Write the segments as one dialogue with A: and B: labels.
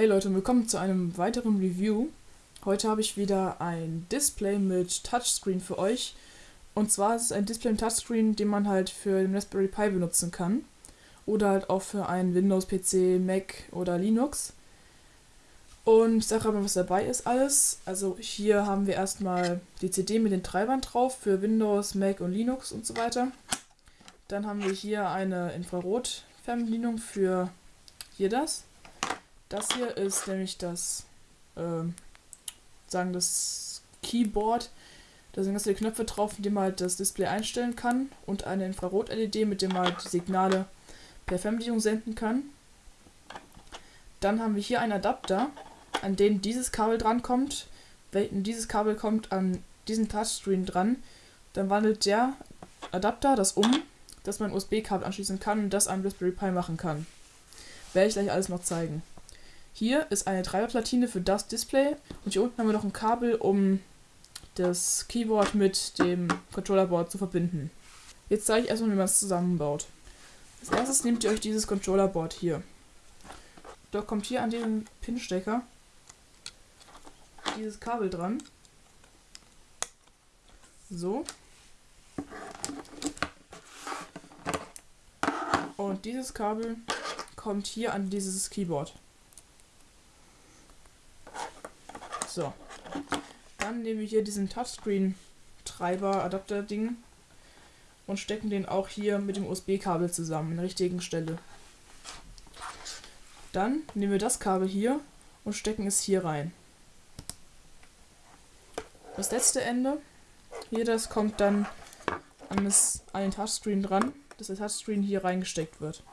A: Hey Leute, willkommen zu einem weiteren Review. Heute habe ich wieder ein Display mit Touchscreen für euch. Und zwar ist es ein Display mit Touchscreen, den man halt für den Raspberry Pi benutzen kann. Oder halt auch für einen Windows-PC, Mac oder Linux. Und ich sage aber, was dabei ist alles. Also hier haben wir erstmal die CD mit den Treibern drauf für Windows, Mac und Linux und so weiter. Dann haben wir hier eine Infrarot-Fernbedienung für hier das. Das hier ist nämlich das, äh, sagen das Keyboard. Da sind ganz viele Knöpfe drauf, mit denen man halt das Display einstellen kann. Und eine Infrarot-LED, mit dem man halt die Signale per Fernbedienung senden kann. Dann haben wir hier einen Adapter, an den dieses Kabel drankommt. Wenn dieses Kabel kommt an diesen Touchscreen dran, dann wandelt der Adapter das um, dass man USB-Kabel anschließen kann und das an Raspberry Pi machen kann. Werde ich gleich alles noch zeigen. Hier ist eine Treiberplatine für das Display und hier unten haben wir noch ein Kabel, um das Keyboard mit dem Controllerboard zu verbinden. Jetzt zeige ich erstmal, wie man es zusammenbaut. Als erstes nehmt ihr euch dieses Controllerboard hier. Da kommt hier an den Pinstecker dieses Kabel dran. So. Und dieses Kabel kommt hier an dieses Keyboard. So. Dann nehmen wir hier diesen Touchscreen-Treiber-Adapter-Ding und stecken den auch hier mit dem USB-Kabel zusammen, in der richtigen Stelle. Dann nehmen wir das Kabel hier und stecken es hier rein. Das letzte Ende, hier das kommt dann an, das, an den Touchscreen dran, dass der Touchscreen hier reingesteckt wird.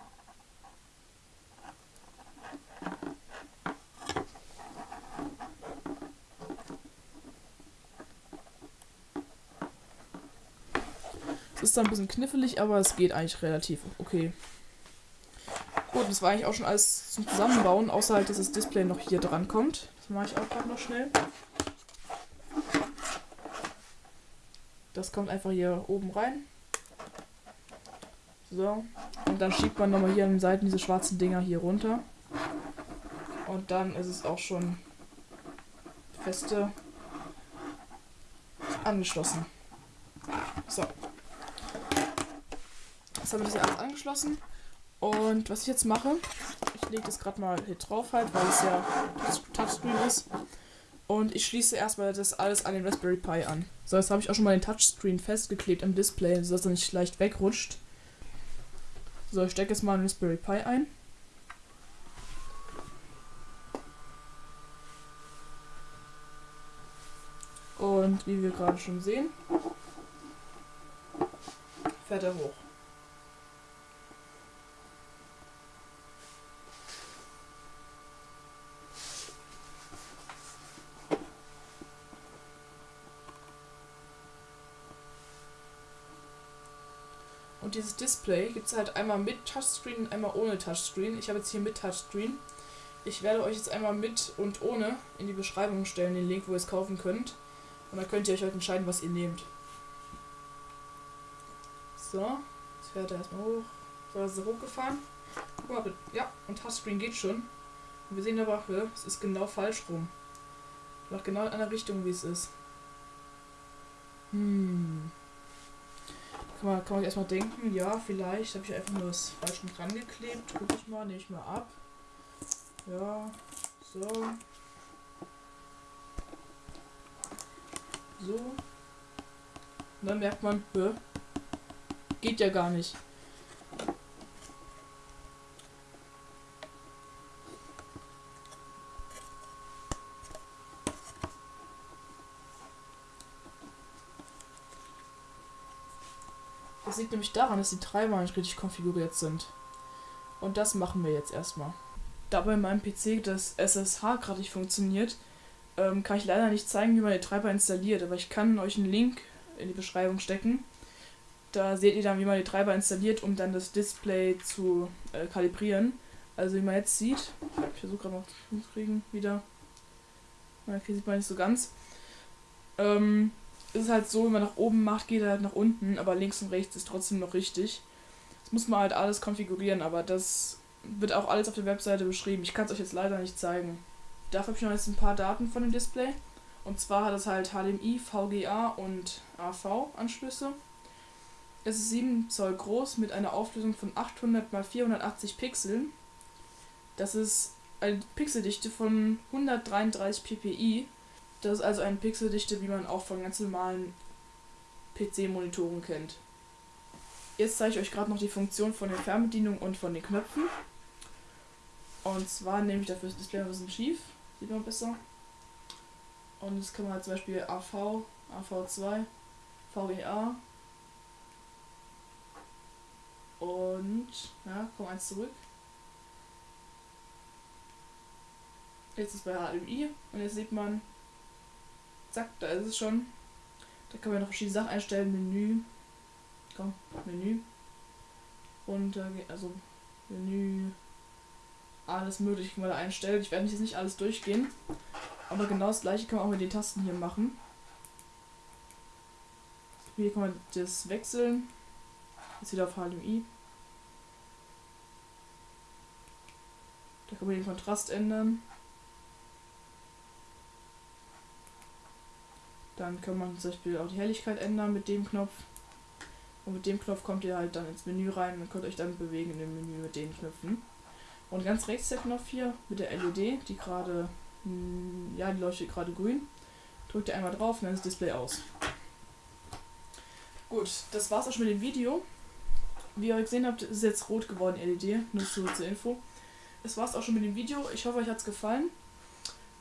A: Es ist dann ein bisschen knifflig, aber es geht eigentlich relativ okay. Gut, das war eigentlich auch schon alles zum Zusammenbauen, außer halt, dass das Display noch hier dran kommt. Das mache ich auch gerade noch schnell. Das kommt einfach hier oben rein. So. Und dann schiebt man nochmal hier an den Seiten diese schwarzen Dinger hier runter. Und dann ist es auch schon feste angeschlossen. So. Jetzt haben wir das ja alles angeschlossen. Und was ich jetzt mache, ich lege das gerade mal hier drauf halt, weil es ja Touchscreen ist. Und ich schließe erstmal das alles an den Raspberry Pi an. So, jetzt habe ich auch schon mal den Touchscreen festgeklebt am Display, sodass er nicht leicht wegrutscht. So, ich stecke jetzt mal einen Raspberry Pi ein. Und wie wir gerade schon sehen, fährt er hoch. Und dieses Display gibt es halt einmal mit Touchscreen und einmal ohne Touchscreen. Ich habe jetzt hier mit Touchscreen. Ich werde euch jetzt einmal mit und ohne in die Beschreibung stellen, den Link, wo ihr es kaufen könnt. Und dann könnt ihr euch halt entscheiden, was ihr nehmt. So, jetzt fährt er erstmal hoch. So, ist er hochgefahren. Guck mal, ja, und Touchscreen geht schon. Und wir sehen aber, es ist genau falsch rum. Macht genau in einer Richtung, wie es ist. Hm. Kann man, kann man erstmal denken, ja, vielleicht habe ich einfach nur das falsch dran geklebt. Guck ich mal, nehme ich mal ab. Ja, so. So. Und dann merkt man, geht ja gar nicht. Das liegt nämlich daran, dass die Treiber nicht richtig konfiguriert sind. Und das machen wir jetzt erstmal. Da bei meinem PC das SSH gerade nicht funktioniert, ähm, kann ich leider nicht zeigen, wie man den Treiber installiert, aber ich kann euch einen Link in die Beschreibung stecken. Da seht ihr dann, wie man den Treiber installiert, um dann das Display zu äh, kalibrieren. Also wie man jetzt sieht, ich versuche gerade noch zu kriegen wieder. Okay, sieht man nicht so ganz. Ähm, ist halt so, wenn man nach oben macht, geht er halt nach unten, aber links und rechts ist trotzdem noch richtig. Das muss man halt alles konfigurieren, aber das wird auch alles auf der Webseite beschrieben. Ich kann es euch jetzt leider nicht zeigen. Dafür habe ich noch jetzt ein paar Daten von dem Display. Und zwar hat es halt HDMI, VGA und AV-Anschlüsse. Es ist 7 Zoll groß mit einer Auflösung von 800 x 480 Pixeln. Das ist eine Pixeldichte von 133 ppi. Das ist also eine Pixeldichte, wie man auch von ganz normalen PC-Monitoren kennt. Jetzt zeige ich euch gerade noch die Funktion von der Fernbedienung und von den Knöpfen. Und zwar nehme ich dafür das Display ein bisschen schief, sieht man besser. Und jetzt kann man halt zum Beispiel AV, AV2, VEA und ja, komm eins zurück. Jetzt ist bei HDMI und jetzt sieht man, zack, da ist es schon. Da kann man noch verschiedene Sachen einstellen, Menü, komm, Menü. Und geht also Menü, alles mögliche kann man da einstellen. Ich werde jetzt nicht alles durchgehen. Aber genau das gleiche kann man auch mit den Tasten hier machen. Hier kann man das wechseln. Jetzt wieder auf HDMI. Da kann man den Kontrast ändern. Dann kann man zum Beispiel auch die Helligkeit ändern mit dem Knopf. Und mit dem Knopf kommt ihr halt dann ins Menü rein und könnt euch dann bewegen in dem Menü mit den Knöpfen. Und ganz rechts der Knopf hier mit der LED, die gerade, hm, ja, die leuchtet gerade grün. Drückt ihr einmal drauf und dann ist das Display aus. Gut, das war's auch schon mit dem Video. Wie ihr gesehen habt, ist jetzt rot geworden, LED, nur so zur Info. Das war's auch schon mit dem Video. Ich hoffe, euch hat's gefallen.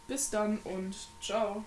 A: Bis dann und ciao.